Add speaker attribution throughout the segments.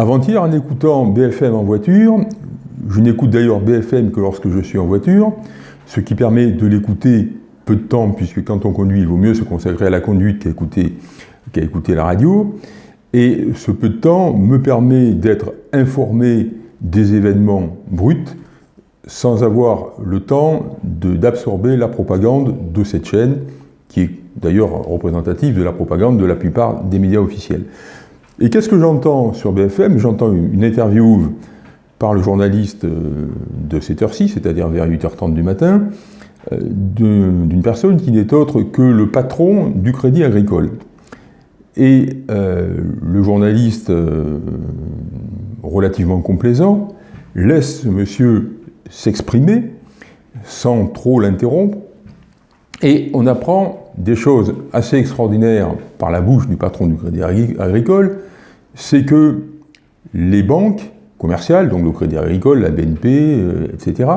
Speaker 1: Avant-hier, en écoutant BFM en voiture, je n'écoute d'ailleurs BFM que lorsque je suis en voiture, ce qui permet de l'écouter peu de temps, puisque quand on conduit, il vaut mieux se consacrer à la conduite qu'à écouter, la radio. Et ce peu de temps me permet d'être informé des événements bruts sans avoir le temps d'absorber la propagande de cette chaîne, qui est d'ailleurs représentative de la propagande de la plupart des médias officiels. Et qu'est-ce que j'entends sur BFM J'entends une interview par le journaliste euh, de cette heure-ci, c'est-à-dire vers 8h30 du matin, euh, d'une personne qui n'est autre que le patron du Crédit Agricole. Et euh, le journaliste, relativement complaisant, laisse ce monsieur s'exprimer sans trop l'interrompre, et on apprend des choses assez extraordinaires par la bouche du patron du Crédit Agricole, c'est que les banques commerciales, donc le Crédit Agricole, la BNP, euh, etc.,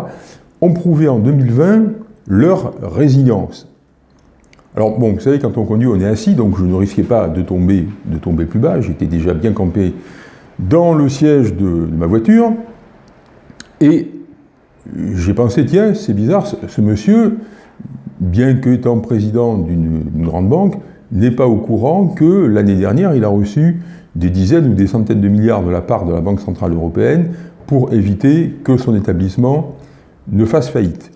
Speaker 1: ont prouvé en 2020 leur résilience. Alors bon, vous savez, quand on conduit, on est assis, donc je ne risquais pas de tomber, de tomber plus bas, j'étais déjà bien campé dans le siège de, ma voiture, et j'ai pensé, tiens, c'est bizarre, ce, monsieur, bien qu'étant président d'une grande banque, n'est pas au courant que l'année dernière, il a reçu des dizaines ou des centaines de milliards de la part de la Banque Centrale Européenne pour éviter que son établissement ne fasse faillite.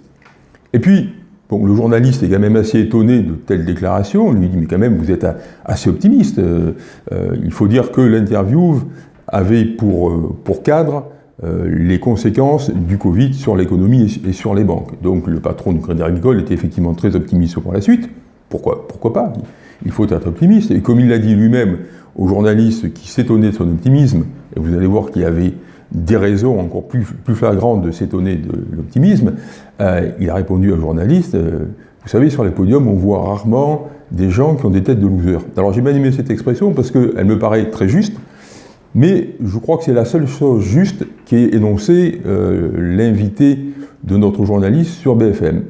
Speaker 1: Et puis, bon, le journaliste est quand même assez étonné de telles déclarations, on lui dit mais quand même vous êtes assez optimiste, euh, euh, il faut dire que l'interview avait pour, euh, pour cadre les conséquences du Covid sur l'économie et sur les banques. Donc le patron du Crédit Agricole était effectivement très optimiste pour la suite, pourquoi, pourquoi pas? Il faut être optimiste, et comme il l'a dit lui-même au journaliste qui s'étonnait de son optimisme, et vous allez voir qu'il y avait des raisons encore plus, flagrantes de s'étonner de l'optimisme, euh, il a répondu au journaliste, euh, vous savez, sur les podiums, on voit rarement des gens qui ont des têtes de losers. Alors j'ai bien aimé cette expression parce qu'elle me paraît très juste, mais je crois que c'est la seule chose juste qui est énoncée euh, l'invité de notre journaliste sur BFM.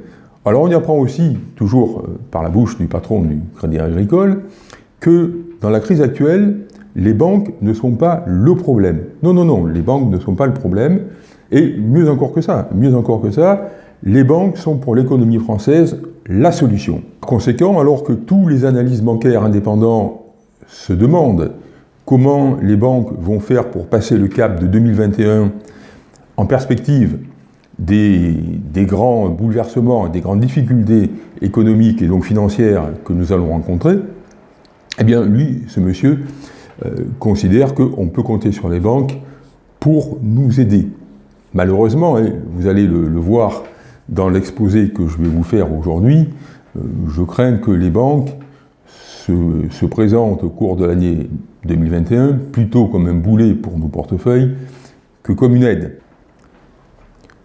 Speaker 1: Alors on y apprend aussi, toujours par la bouche du patron du Crédit Agricole, que dans la crise actuelle, les banques ne sont pas le problème. Non, non, non, les banques ne sont pas le problème. Et mieux encore que ça, mieux encore que ça, les banques sont pour l'économie française la solution. Par conséquent, alors que tous les analystes bancaires indépendants se demandent comment les banques vont faire pour passer le cap de 2021 en perspective des, grands bouleversements, des grandes difficultés économiques et donc financières que nous allons rencontrer, eh bien, lui, ce monsieur, euh, considère qu'on peut compter sur les banques pour nous aider. Malheureusement, et vous allez le, voir dans l'exposé que je vais vous faire aujourd'hui, euh, je crains que les banques se présentent au cours de l'année 2021 plutôt comme un boulet pour nos portefeuilles que comme une aide.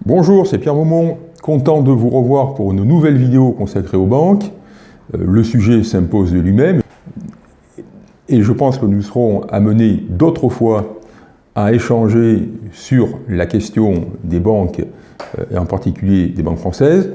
Speaker 1: Bonjour, c'est Pierre Maumont, content de vous revoir pour une nouvelle vidéo consacrée aux banques. Euh, le sujet s'impose de lui-même. Et je pense que nous serons amenés d'autres fois à échanger sur la question des banques, euh, et en particulier des banques françaises.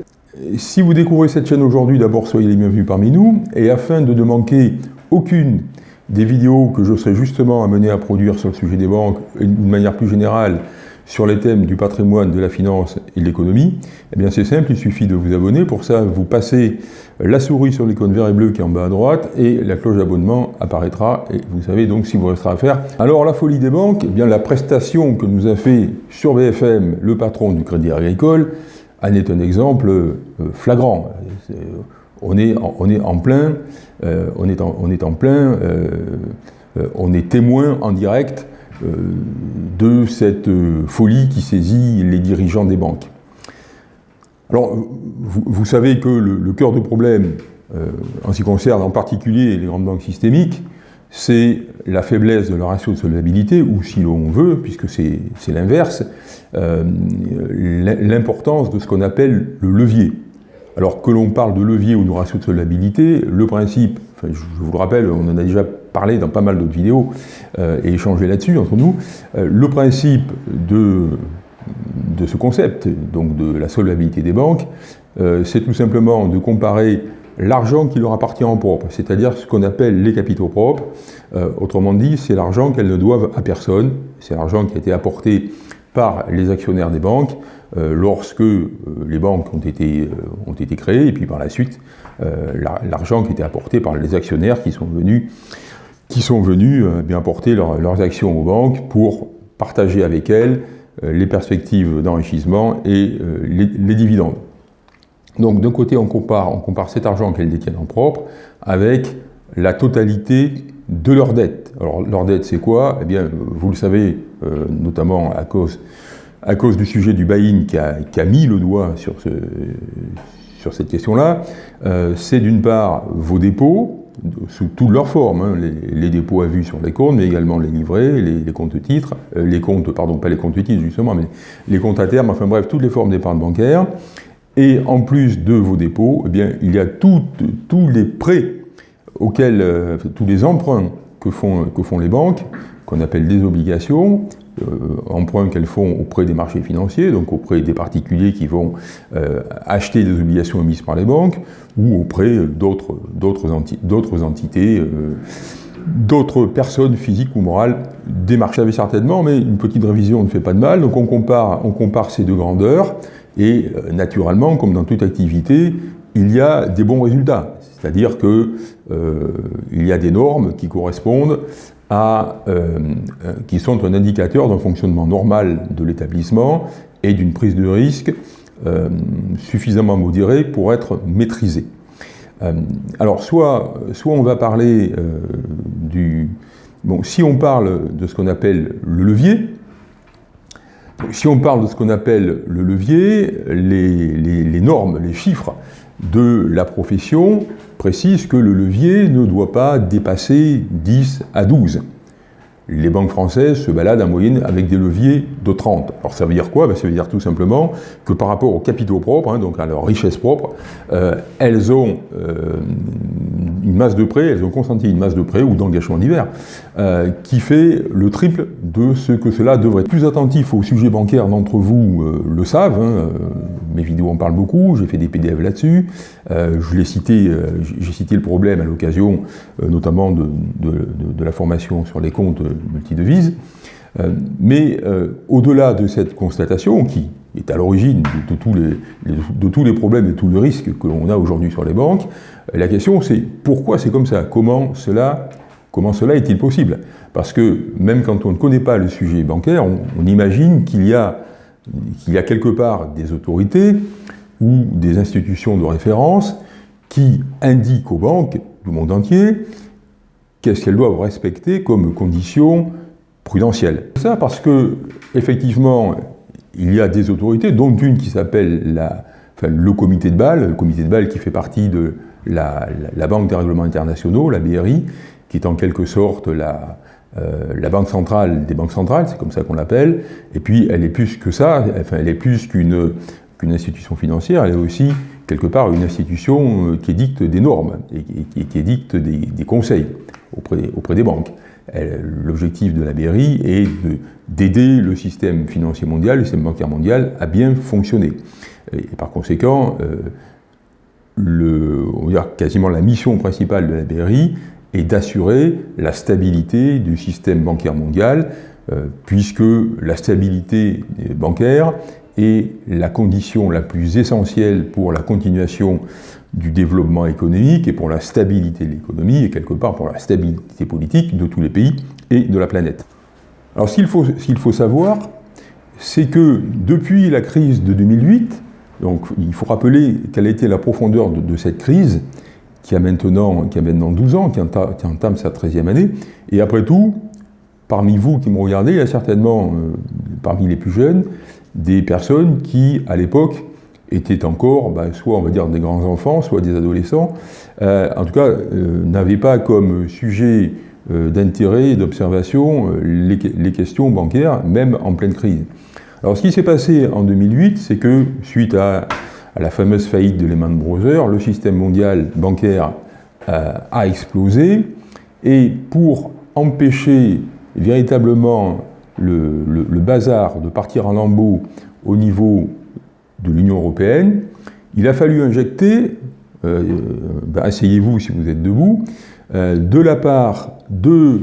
Speaker 1: Si vous découvrez cette chaîne aujourd'hui, d'abord soyez les bienvenus parmi nous, et afin de ne manquer aucune des vidéos que je serai justement amené à produire sur le sujet des banques, d'une manière plus générale, sur les thèmes du patrimoine, de la finance et de l'économie, eh bien c'est simple, il suffit de vous abonner. Pour ça, vous passez la souris sur l'icône vert et bleu qui est en bas à droite et la cloche d'abonnement apparaîtra et vous savez donc si vous restera à faire. Alors la folie des banques, eh bien la prestation que nous a fait sur BFM le patron du Crédit Agricole en est un exemple euh, flagrant. On est, en, plein, euh, on, est en, plein, euh, on est témoin en direct de cette euh, folie qui saisit les dirigeants des banques. Alors, vous, savez que le, cœur du problème, euh, en ce qui concerne en particulier les grandes banques systémiques, c'est la faiblesse de leur ratio de solvabilité, ou si l'on veut, puisque c'est l'inverse, l'importance de ce qu'on appelle le levier. Alors que l'on parle de levier ou de ratio de solvabilité, le principe, je vous le rappelle, on en a déjà dans pas mal d'autres vidéos euh, et échangé là-dessus entre nous, euh, le principe de, de ce concept, donc de la solvabilité des banques, euh, c'est tout simplement de comparer l'argent qui leur appartient en propre, c'est-à-dire ce qu'on appelle les capitaux propres. Autrement dit, c'est l'argent qu'elles ne doivent à personne, c'est l'argent qui a été apporté par les actionnaires des banques lorsque les banques ont été, ont été créées, et puis par la suite, l'argent qui était apporté par les actionnaires qui sont venus, qui sont venus bien apporter leurs actions aux banques pour partager avec elles les perspectives d'enrichissement et les dividendes. Donc d'un côté, on compare, cet argent qu'elles détiennent en propre avec la totalité de leur dette. Alors leur dette, c'est quoi? Eh bien, vous le savez, euh, notamment à cause, du sujet du buy-in qui a, mis le doigt sur, ce, sur cette question-là, euh, c'est d'une part vos dépôts, sous toutes leurs formes, hein, les, dépôts à vue sur les comptes, mais également les livrets, les, comptes titres, euh, les comptes, pardon, pas les comptes titres justement, mais les comptes à terme, enfin bref, toutes les formes d'épargne bancaire. Et en plus de vos dépôts, eh il y a tous les prêts auxquels, euh, tous les emprunts que font, les banques, qu'on appelle des obligations, emprunts qu'elles font auprès des marchés financiers, donc auprès des particuliers qui vont euh, acheter des obligations émises par les banques, ou auprès d'autres entités, d'autres personnes physiques ou morales des marchés, certainement, mais une petite révision ne fait pas de mal, donc on compare, on compare ces deux grandeurs, et euh, naturellement, comme dans toute activité, il y a des bons résultats. C'est-à-dire qu'il euh, y a des normes qui correspondent à, euh, qui sont un indicateur d'un fonctionnement normal de l'établissement et d'une prise de risque suffisamment modérée pour être maîtrisée. alors, soit, soit on va parler du... Bon, si on parle de ce qu'on appelle le levier, si on parle de ce qu'on appelle le levier, les, normes, les chiffres de la profession précisent que le levier ne doit pas dépasser 10 à 12 les banques françaises se baladent en moyenne avec des leviers de 30. Alors ça veut dire quoi? Ben, Ça veut dire tout simplement que par rapport aux capitaux propres, hein, donc à leur richesse propre, euh, elles ont euh, une masse de prêts, elles ont consenti une masse de prêts ou d'engagements divers, euh, qui fait le triple de ce que cela devrait être. Plus attentif au sujet bancaire d'entre vous le savent, hein, mes vidéos en parlent beaucoup, j'ai fait des PDF là-dessus, je j'ai cité le problème à l'occasion notamment de, la formation sur les comptes multidevises. Euh, mais euh, au-delà de cette constatation, qui est à l'origine de, tous les, de tous les problèmes et tous les risques que l'on a aujourd'hui sur les banques, euh, la question c'est pourquoi c'est comme ça? Comment cela, comment cela est-il possible? Parce que même quand on ne connaît pas le sujet bancaire, on, imagine qu'il y, y a quelque part des autorités ou des institutions de référence qui indiquent aux banques du monde entier qu'est-ce qu'elles doivent respecter comme conditions prudentielles. Ça parce que, effectivement, il y a des autorités, dont une qui s'appelle le comité de Bâle, le comité de Bâle qui fait partie de la, Banque des règlements internationaux, la BRI, qui est en quelque sorte la, euh, la banque centrale des banques centrales, c'est comme ça qu'on l'appelle, et puis elle est plus que ça, enfin elle est plus qu'une institution financière, elle est aussi quelque part une institution euh, qui édicte des normes et qui, édicte des, conseils auprès, des banques. L'objectif de la BRI est d'aider le système financier mondial, le système bancaire mondial, à bien fonctionner. Et par conséquent, euh, on va quasiment la mission principale de la BRI est d'assurer la stabilité du système bancaire mondial, euh, puisque la stabilité bancaire est la condition la plus essentielle pour la continuation du développement économique et pour la stabilité de l'économie et quelque part pour la stabilité politique de tous les pays et de la planète. Alors ce qu'il faut, savoir, c'est que depuis la crise de 2008, donc il faut rappeler quelle été la profondeur de, cette crise, qui a, maintenant, qui a maintenant 12 ans, qui entame, qui entame sa 13e année, et après tout, parmi vous qui me regardez, il y a certainement, euh, parmi les plus jeunes, des personnes qui, à l'époque, étaient encore, bah, soit on va dire des grands enfants, soit des adolescents, euh, en tout cas euh, n'avaient pas comme sujet euh, d'intérêt d'observation les, questions bancaires, même en pleine crise. Alors ce qui s'est passé en 2008, c'est que suite à, la fameuse faillite de Lehman Brothers, le système mondial bancaire a explosé, et pour empêcher véritablement le, bazar de partir en lambeaux au niveau de l'Union européenne, il a fallu injecter ben, asseyez-vous si vous êtes debout, de, la part de,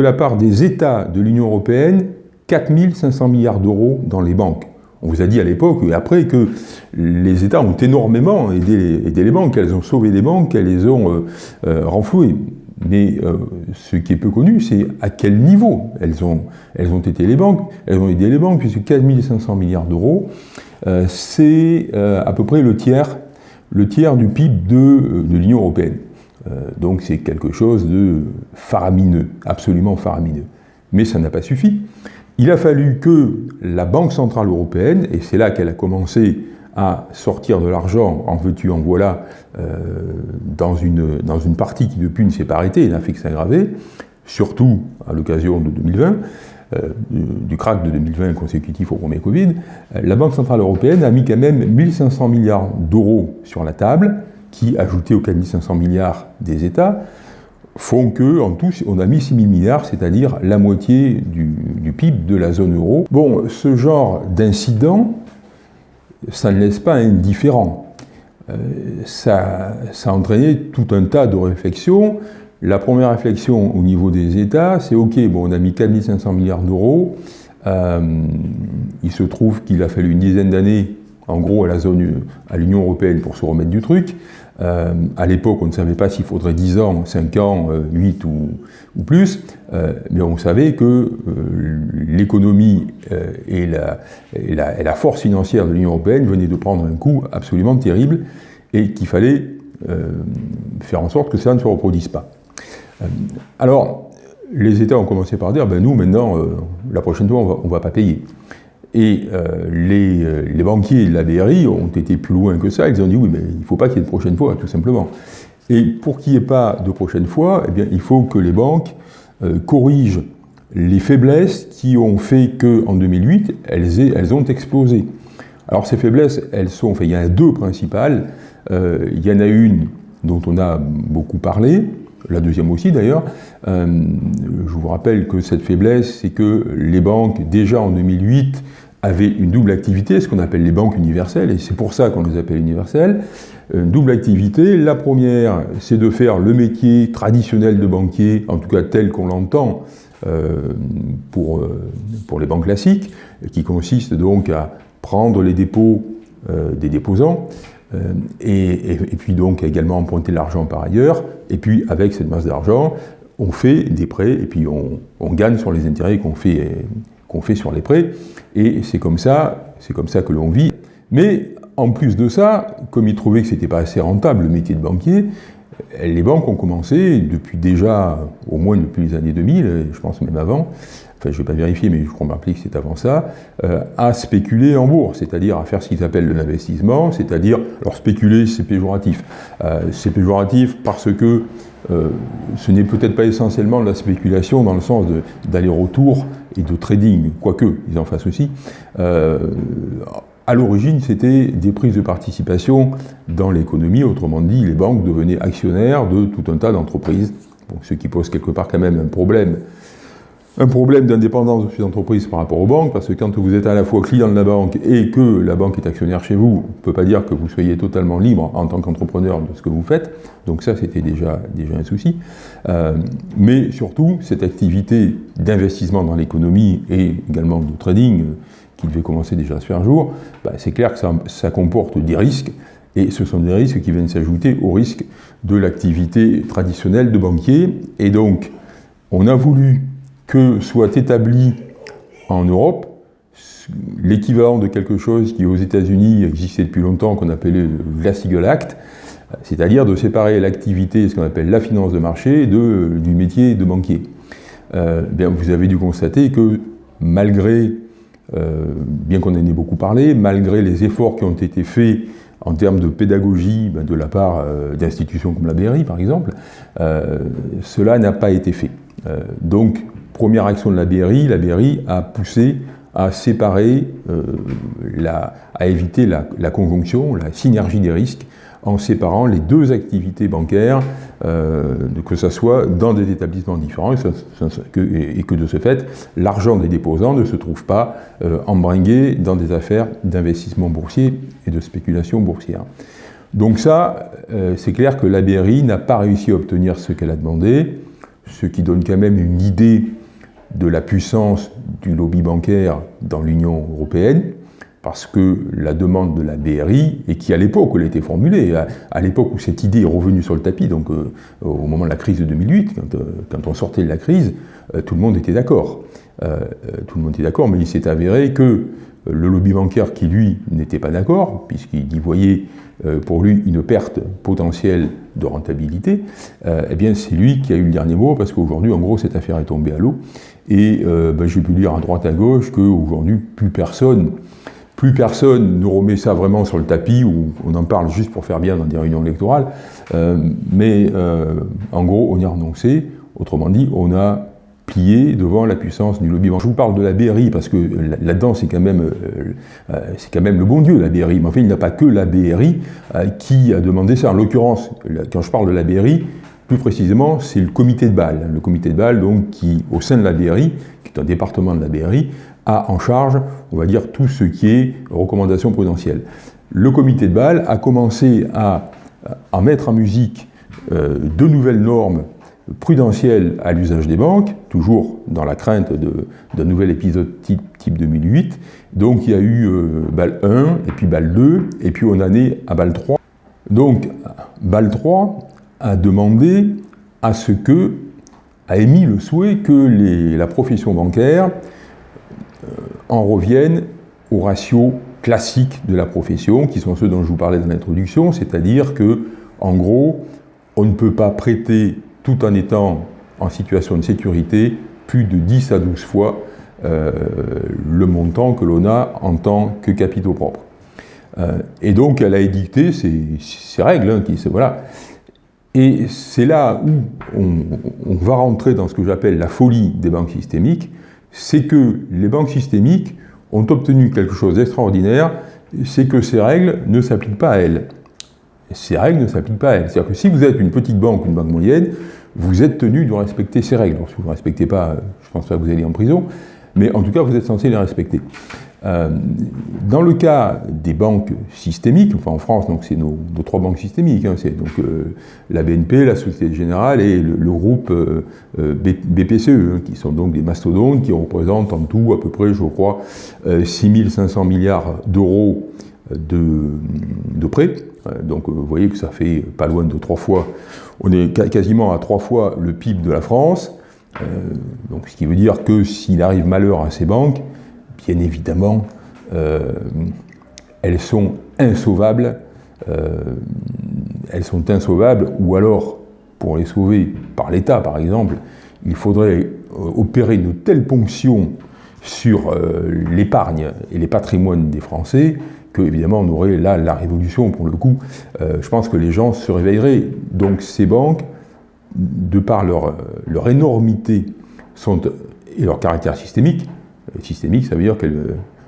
Speaker 1: la part des États de l'Union européenne, 4500 milliards d'euros dans les banques. On vous a dit à l'époque et après que les États ont énormément aidé, les banques, elles ont sauvé des banques, elles les ont euh, euh, renflouées. Mais euh, ce qui est peu connu, c'est à quel niveau elles ont, elles ont été les banques. Elles ont aidé les banques, puisque 4500 milliards d'euros, c'est à peu près le tiers, le tiers du PIB de, de l'Union européenne. donc c'est quelque chose de faramineux, absolument faramineux. Mais ça n'a pas suffi. Il a fallu que la Banque Centrale Européenne, et c'est là qu'elle a commencé à sortir de l'argent en veux-tu, en voilà, euh, dans, une, dans une partie qui depuis ne s'est pas arrêtée n'a fait que s'aggraver, surtout à l'occasion de 2020, euh, du, crack de 2020 consécutif au premier Covid, euh, la Banque Centrale Européenne a mis quand même 1500 milliards d'euros sur la table, qui, ajoutés aux 4500 milliards des États, font que, en tout, on a mis 6 000 milliards, c'est-à-dire la moitié du, PIB de la zone euro. Bon, ce genre d'incident, ça ne laisse pas indifférent. Euh, ça, a entraîné tout un tas de réflexions. La première réflexion au niveau des États, c'est OK, bon, on a mis 4 500 milliards d'euros. Euh, il se trouve qu'il a fallu une dizaine d'années, en gros, à l'Union européenne pour se remettre du truc. Euh, à l'époque, on ne savait pas s'il faudrait 10 ans, 5 ans, 8 euh, ou, plus, mais on savait que l'économie et la, et, la, force financière de l'Union européenne venaient de prendre un coup absolument terrible et qu'il fallait faire en sorte que ça ne se reproduise pas. alors, les États ont commencé par dire, ben nous maintenant, la prochaine fois, on ne va pas payer. Et euh, euh, les, banquiers de la BRI ont été plus loin que ça. Ils ont dit oui, mais il ne faut pas qu'il y ait de prochaine fois, tout simplement. Et pour qu'il n'y ait pas de prochaine fois, eh bien, il faut que les banques euh, corrigent les faiblesses qui ont fait qu'en 2008, elles, ont explosé. Alors ces faiblesses, elles sont, enfin, il y en a deux principales. il y en a une dont on a beaucoup parlé, la deuxième aussi d'ailleurs. je vous rappelle que cette faiblesse, c'est que les banques, déjà en 2008, avaient une double activité, ce qu'on appelle les banques universelles, et c'est pour ça qu'on les appelle universelles. Une double activité. La première, c'est de faire le métier traditionnel de banquier, en tout cas tel qu'on l'entend euh, pour, euh, pour les banques classiques, qui consiste donc à prendre les dépôts euh, des déposants, et, puis donc également emprunter l'argent par ailleurs, et puis avec cette masse d'argent, on fait des prêts, et puis on, on gagne sur les intérêts qu'on fait qu'on fait sur les prêts, et c'est comme ça, c'est comme ça que l'on vit. Mais en plus de ça, comme ils trouvaient que c'était pas assez rentable le métier de banquier, les banques ont commencé depuis déjà, au moins depuis les années 2000, je pense même avant, enfin je ne vais pas vérifier, mais je crois me que c'est avant ça, euh, à spéculer en bourse, c'est-à-dire à faire ce qu'ils appellent de l'investissement, c'est-à-dire, alors spéculer c'est péjoratif, euh, c'est péjoratif parce que euh, ce n'est peut-être pas essentiellement de la spéculation dans le sens d'aller-retour et de trading, quoique ils en fassent aussi. À l'origine, c'était des prises de participation dans l'économie, autrement dit, les banques devenaient actionnaires de tout un tas d'entreprises, ce qui pose quelque part quand même un problème un problème d'indépendance de ces entreprises par rapport aux banques, parce que quand vous êtes à la fois client de la banque et que la banque est actionnaire chez vous, on ne peut pas dire que vous soyez totalement libre en tant qu'entrepreneur de ce que vous faites. Donc ça, c'était déjà, déjà un souci. Euh, mais surtout, cette activité d'investissement dans l'économie et également de trading, qui devait commencer déjà à se faire jour, bah, c'est clair que ça, comporte des risques, et ce sont des risques qui viennent s'ajouter aux risques de l'activité traditionnelle de banquier. Et donc, on a voulu que soit établi en Europe l'équivalent de quelque chose qui aux États-Unis existait depuis longtemps, qu'on appelait le Glass-Steagall Act, c'est-à-dire de séparer l'activité, ce qu'on appelle la finance de marché, de, du métier de banquier. Euh, vous avez dû constater que malgré, bien qu'on en ait beaucoup parlé, malgré les efforts qui ont été faits en termes de pédagogie ben, de la part euh, d'institutions comme la BRI par exemple, cela n'a pas été fait. donc Première action de la BRI, la BRI a poussé à séparer, euh, à éviter la, conjonction, la synergie des risques, en séparant les deux activités bancaires, euh, que ce soit dans des établissements différents, et, que, de ce fait, l'argent des déposants ne se trouve pas euh, embringué dans des affaires d'investissement boursier et de spéculation boursière. Donc ça, euh, c'est clair que la BRI n'a pas réussi à obtenir ce qu'elle a demandé, ce qui donne quand même une idée de la puissance du lobby bancaire dans l'Union européenne, parce que la demande de la BRI, et qui à l'époque elle a été formulée, à, l'époque où cette idée est revenue sur le tapis, donc euh, au moment de la crise de 2008, quand, quand on sortait de la crise, tout le monde était d'accord. tout le monde était d'accord, mais il s'est avéré que le lobby bancaire qui, lui, n'était pas d'accord, puisqu'il y voyait euh, pour lui une perte potentielle de rentabilité, euh, eh bien c'est lui qui a eu le dernier mot, parce qu'aujourd'hui, en gros, cette affaire est tombée à l'eau. Et euh, ben, j'ai pu lire à droite à gauche qu'aujourd'hui, plus personne, plus personne ne remet ça vraiment sur le tapis, ou on en parle juste pour faire bien dans des réunions électorales, mais en gros, on y a renoncé. Autrement dit, on a plié devant la puissance du lobby. Je vous parle de la BRI parce que là-dedans c'est quand, même, euh, euh, quand même le bon Dieu la BRI, mais en fait il n'y a pas que la BRI euh, qui a demandé ça. En l'occurrence, quand je parle de la BRI, plus précisément c'est le comité de Bâle. Le comité de Bâle donc qui, au sein de la BRI, qui est un département de la BRI, a en charge, on va dire, tout ce qui est recommandations prudentielles. Le comité de Bâle a commencé à, mettre en musique de nouvelles normes prudentiel à l'usage des banques, toujours dans la crainte d'un nouvel épisode type, 2008. Donc il y a eu euh, BAL 1, et puis BAL 2, et puis on en est à BAL 3. Donc BAL 3 a demandé à ce que, a émis le souhait que la profession bancaire euh, en revienne aux ratios classiques de la profession, qui sont ceux dont je vous parlais dans l'introduction, c'est-à-dire que, en gros, on ne peut pas prêter tout en étant en situation de sécurité, plus de 10 à 12 fois euh, le montant que l'on a en tant que capitaux propres. Euh, et donc elle a édicté ces, règles, hein, qui, voilà. Et c'est là où on, va rentrer dans ce que j'appelle la folie des banques systémiques, c'est que les banques systémiques ont obtenu quelque chose d'extraordinaire, c'est que ces règles ne s'appliquent pas à elles ces règles ne s'appliquent pas à elles. C'est-à-dire que si vous êtes une petite banque, une banque moyenne, vous êtes tenu de respecter ces règles. si vous ne respectez pas, je ne pense pas que vous allez en prison, mais en tout cas, vous êtes censé les respecter. Euh, dans le cas des banques systémiques, enfin en France, donc c'est nos, trois banques systémiques, hein, c'est donc euh, la BNP, la Société Générale et le, groupe euh, BPCE, hein, qui sont donc des mastodontes qui représentent en tout à peu près, je crois, 6500 milliards d'euros de, de prêts. Euh, donc euh, vous voyez que ça fait pas loin de trois fois, on est quasiment à trois fois le PIB de la France, euh, donc ce qui veut dire que s'il arrive malheur à ces banques, bien évidemment, elles sont insauvables, elles sont insauvables, ou alors, pour les sauver par l'État par exemple, il faudrait opérer une telle ponction sur l'épargne et les patrimoines des Français que évidemment on aurait là la révolution pour le coup. Euh, je pense que les gens se réveilleraient. Donc ces banques, de par leur, énormité et leur caractère systémique, euh, systémique ça veut dire que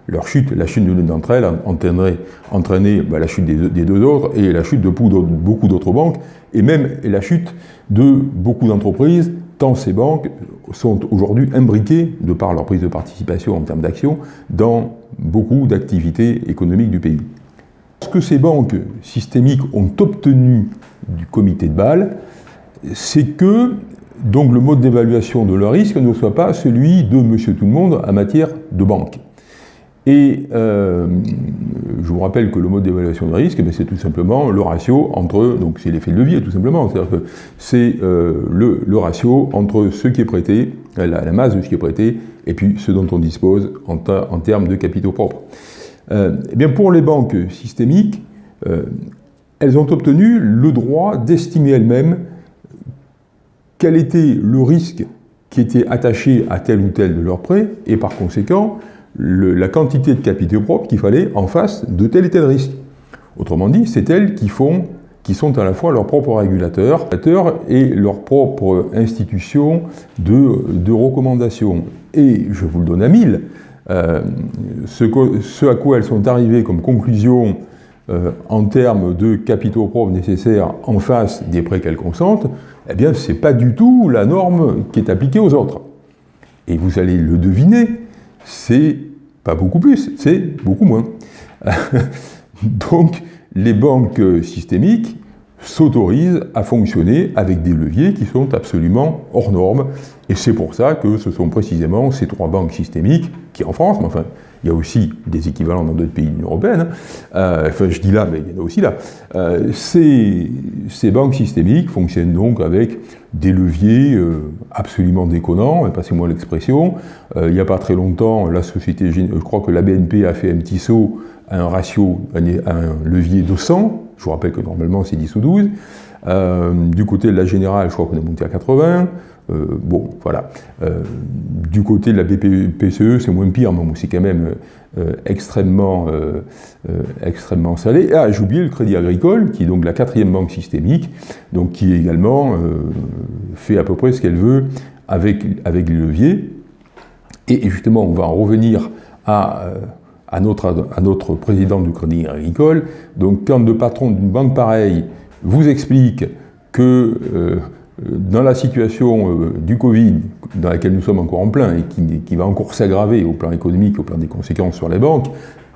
Speaker 1: leur chute, la chute d'une d'entre elles entraînerait, entraîner bah, la chute des deux, autres et la chute de beaucoup d'autres banques et même la chute de beaucoup d'entreprises tant ces banques sont aujourd'hui imbriquées, de par leur prise de participation en termes d'action, dans beaucoup d'activités économiques du pays. Ce que ces banques systémiques ont obtenu du comité de Bâle, c'est que donc, le mode d'évaluation de leur risque ne soit pas celui de monsieur tout le monde en matière de banque. Et euh, je vous rappelle que le mode d'évaluation de risque, eh c'est tout simplement le ratio entre, donc c'est l'effet de levier tout simplement, c'est-à-dire que c'est euh, le, ratio entre ce qui est prêté, la, masse de ce qui est prêté, et puis ce dont on dispose en, termes de capitaux propres. Euh, eh bien pour les banques systémiques, elles ont obtenu le droit d'estimer elles-mêmes quel était le risque qui était attaché à tel ou tel de leurs prêts, et par conséquent, la quantité de capitaux propres qu'il fallait en face de tel et tel risque. Autrement dit, c'est elles qui font qui sont à la fois leurs propres régulateurs et leurs propres institutions de, recommandation. Et je vous le donne à mille, euh, ce, à quoi elles sont arrivées comme conclusion euh, en termes de capitaux propres nécessaires en face des prêts qu'elles consentent, eh bien, ce n'est pas du tout la norme qui est appliquée aux autres. Et vous allez le deviner, c'est pas beaucoup plus, c'est beaucoup moins. Donc, les banques systémiques s'autorisent à fonctionner avec des leviers qui sont absolument hors normes. Et c'est pour ça que ce sont précisément ces trois banques systémiques qui, en France, mais enfin, il y a aussi des équivalents dans d'autres pays de l'Union européenne, euh, enfin je dis là, mais il y en a aussi là, euh, ces, banques systémiques fonctionnent donc avec des leviers euh, absolument déconnants, passez-moi l'expression. il n'y a pas très longtemps, la société, je crois que la BNP a fait un petit saut à un ratio, un, un levier de 100, je vous rappelle que normalement c'est 10 ou 12. du côté de la générale, je crois qu'on est monté à 80. Euh, bon, voilà. Euh, du côté de la BPCE, c'est moins pire, mais c'est quand même euh, extrêmement, extrêmement salé. Ah, j'ai oublié le Crédit Agricole, qui est donc la quatrième banque systémique, donc qui également fait à peu près ce qu'elle veut avec, avec les leviers. Et, justement, on va en revenir à, à, notre, président du Crédit Agricole. Donc, quand le patron d'une banque pareille vous explique que dans la situation euh, du Covid, dans laquelle nous sommes encore en plein et qui, va encore s'aggraver au plan économique, au plan des conséquences sur les banques,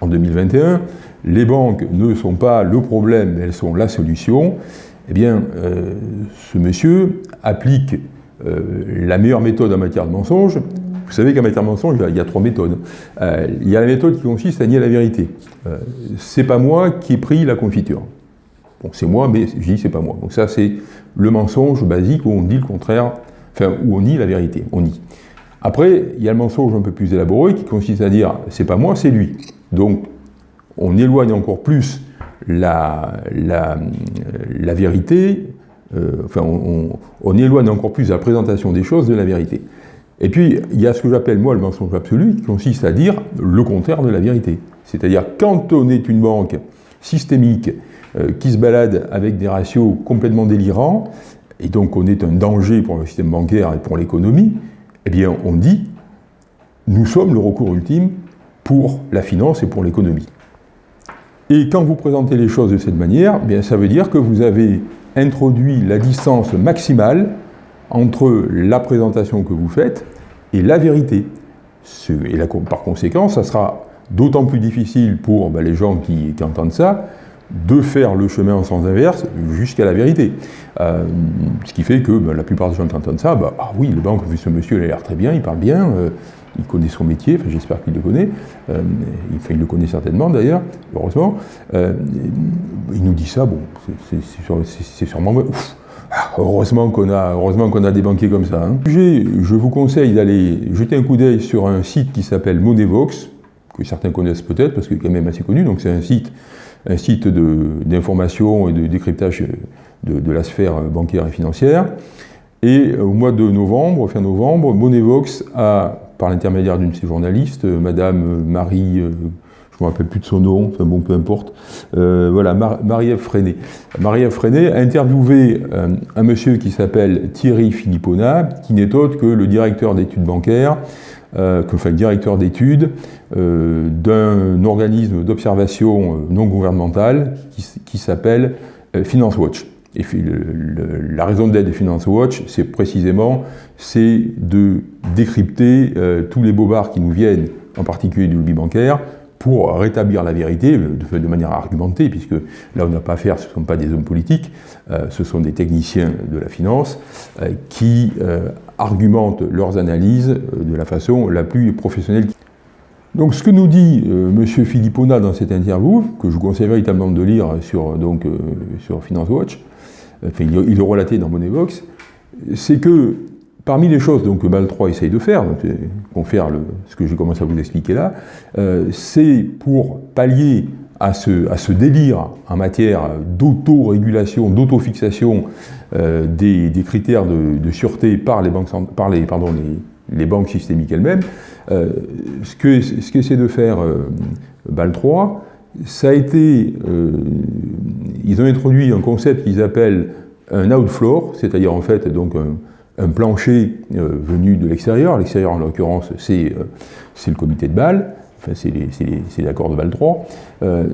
Speaker 1: en 2021, les banques ne sont pas le problème, elles sont la solution. Eh bien, euh, ce monsieur applique euh, la meilleure méthode en matière de mensonge. Vous savez qu'en matière de mensonge, il y a trois méthodes. il y a la méthode qui consiste à nier la vérité. c'est pas moi qui ai pris la confiture. Bon, c'est moi, mais je dis c'est pas moi. Donc ça, c'est le mensonge basique où on dit le contraire, enfin, où on nie la vérité, on nie. Après, il y a le mensonge un peu plus élaboré qui consiste à dire c'est pas moi, c'est lui. Donc, on éloigne encore plus la, vérité, euh, enfin, on, éloigne encore plus la présentation des choses de la vérité. Et puis, il y a ce que j'appelle, moi, le mensonge absolu, qui consiste à dire le contraire de la vérité. C'est-à-dire, quand on est une banque systémique euh, qui se balade avec des ratios complètement délirants, et donc on est un danger pour le système bancaire et pour l'économie, eh bien on dit, nous sommes le recours ultime pour la finance et pour l'économie. Et quand vous présentez les choses de cette manière, eh bien ça veut dire que vous avez introduit la distance maximale entre la présentation que vous faites et la vérité. Et par conséquent, ça sera d'autant plus difficile pour ben, les gens qui entendent ça, de faire le chemin en sens inverse jusqu'à la vérité. Euh, ce qui fait que ben, la plupart des gens qui entendent ça, bah, ah oui, le banque, vu ce monsieur, il a l'air très bien, il parle bien, euh, il connaît son métier, enfin, j'espère qu'il le connaît, euh, il, le connaît certainement d'ailleurs, heureusement. il nous dit ça, bon, c'est sûrement heureusement qu'on a, a des banquiers comme ça. Hein. Je vous conseille d'aller jeter un coup d'œil sur un site qui s'appelle Monevox, que certains connaissent peut-être, parce qu'il est quand même assez connu, donc c'est un site un site d'information et de décryptage de, la sphère bancaire et financière. Et au mois de novembre, fin novembre, Monevox a, par l'intermédiaire d'une de ses journalistes, Madame Marie, euh, je me rappelle plus de son nom, enfin bon, peu importe, euh, voilà, Marie-Ève Freinet. Marie-Ève Freinet a interviewé euh, un monsieur qui s'appelle Thierry Philippona, qui n'est autre que le directeur d'études bancaires euh, enfin, directeur d'études euh, d'un organisme d'observation non gouvernemental qui, s'appelle Finance Watch. Et la raison d'être de Finance Watch, c'est précisément de décrypter tous les bobards qui nous viennent, en particulier du lobby bancaire, pour rétablir la vérité de, de manière argumentée, puisque là on n'a pas affaire, ce ne sont pas des hommes politiques, ce sont des techniciens de la finance qui argumentent leurs analyses euh, de la façon la plus professionnelle. Donc ce que nous dit euh, M. Philippona dans cette interview, que je vous conseille véritablement de lire sur, donc, euh, sur Finance Watch, il, est relaté dans Moneybox, c'est que parmi les choses donc, que BAL 3 essaye de faire, faire le, ce que j'ai commencé à vous expliquer là, c'est pour pallier à ce, délire en matière d'autorégulation, d'autofixation euh, des, critères de, sûreté par les banques, banques systémiques elles-mêmes, euh, ce qu'essaie que de faire euh, BAL 3, ça a été, ils ont introduit un concept qu'ils appellent un outfloor, c'est-à-dire en fait donc un, plancher venu de l'extérieur, l'extérieur en l'occurrence c'est le comité de Bâle, enfin c'est l'accord de Val 3, euh,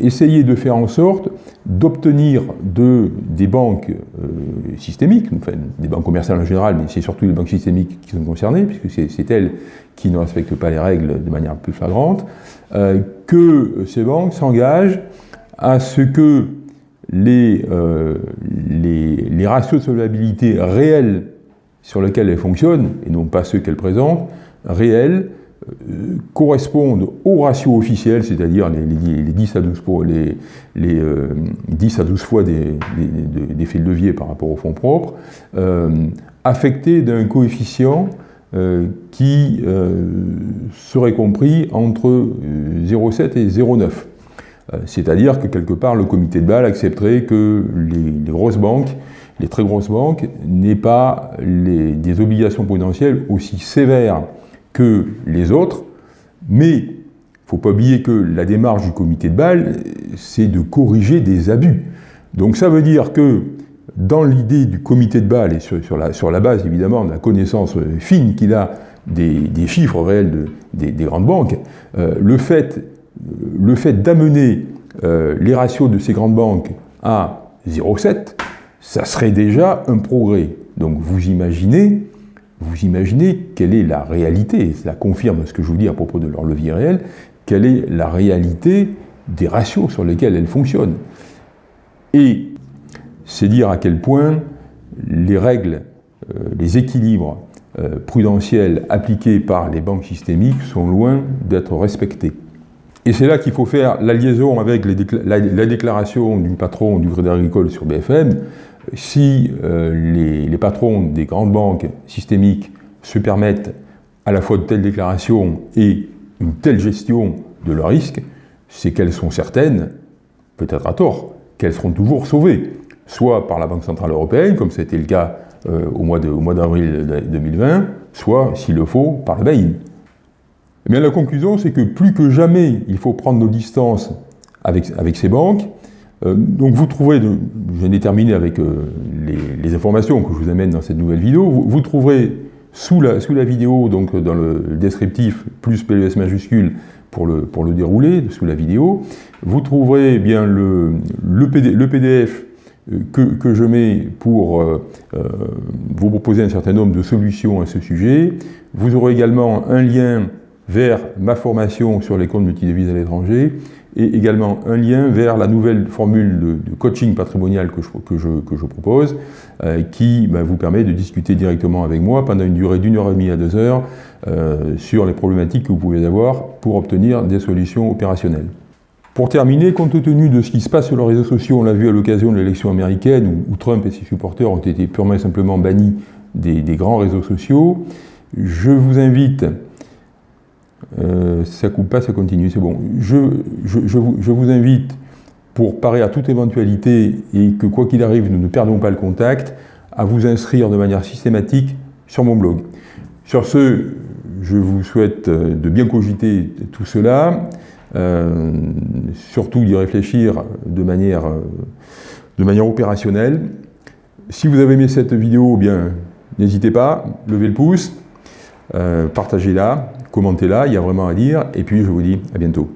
Speaker 1: essayer de faire en sorte d'obtenir de, des banques euh, systémiques, enfin des banques commerciales en général, mais c'est surtout les banques systémiques qui sont concernées, puisque c'est elles qui ne respectent pas les règles de manière plus flagrante, euh, que ces banques s'engagent à ce que les, les, ratios de solvabilité réels sur lesquels elle fonctionne, et non pas ceux qu'elle présente, réels, euh, correspondent au ratio officiel, c'est-à-dire les, 10 à 12 fois, les, 10 à 12 fois des, faits de levier par rapport au fonds propre, euh, affectés d'un coefficient euh, qui serait compris entre 0,7 et 0,9. C'est-à-dire que quelque part, le comité de Bâle accepterait que les, grosses banques, les très grosses banques, n'aient pas des obligations prudentielles aussi sévères que les autres, mais il ne faut pas oublier que la démarche du comité de Bâle, c'est de corriger des abus. Donc ça veut dire que dans l'idée du comité de Bâle, et sur, la, base évidemment de la connaissance fine qu'il a des, chiffres réels des, grandes banques, euh, le fait, le fait d'amener euh, les ratios de ces grandes banques à 0,7, ça serait déjà un progrès. Donc vous imaginez vous imaginez quelle est la réalité, cela confirme ce que je vous dis à propos de leur levier réel, quelle est la réalité des ratios sur lesquels elles fonctionnent. Et c'est dire à quel point les règles, euh, les équilibres euh, prudentiels appliqués par les banques systémiques sont loin d'être respectés. Et c'est là qu'il faut faire la liaison avec la, déclaration du patron du Crédit Agricole sur BFM, si euh, les, patrons des grandes banques systémiques se permettent à la fois de telles déclarations et une telle gestion de leurs risques, c'est qu'elles sont certaines, peut-être à tort, qu'elles seront toujours sauvées, soit par la Banque Centrale Européenne, comme c'était le cas euh, au mois d'avril 2020, soit, s'il le faut, par BaIN. Eh bien, la conclusion, c'est que plus que jamais, il faut prendre nos distances avec, ces banques, donc vous trouverez, je viens terminer avec euh, les, informations que je vous amène dans cette nouvelle vidéo, vous, trouverez sous la, sous la, vidéo, donc dans le descriptif, plus PLS majuscule pour le, pour le dérouler, sous la vidéo, vous trouverez bien le, le, PDF euh, que, que, je mets pour vous proposer un certain nombre de solutions à ce sujet. Vous aurez également un lien vers ma formation sur les comptes multidevises à l'étranger et également un lien vers la nouvelle formule de, coaching patrimonial que je, que je, que je propose, euh, qui bah, vous permet de discuter directement avec moi pendant une durée d'une heure et demie à deux heures euh, sur les problématiques que vous pouvez avoir pour obtenir des solutions opérationnelles. Pour terminer, compte tenu de ce qui se passe sur les réseaux sociaux, on l'a vu à l'occasion de l'élection américaine, où, Trump et ses supporters ont été purement et simplement bannis des, des grands réseaux sociaux, je vous invite euh, ça coupe pas, ça continue, c'est bon. Je, je, vous, invite, pour parer à toute éventualité et que quoi qu'il arrive, nous ne perdons pas le contact, à vous inscrire de manière systématique sur mon blog. Sur ce, je vous souhaite euh, de bien cogiter tout cela, euh, surtout d'y réfléchir de manière, de manière opérationnelle. Si vous avez aimé cette vidéo, bien, n'hésitez pas, levez le pouce, partagez-la, commentez-la, il y a vraiment à dire, et puis je vous dis à bientôt.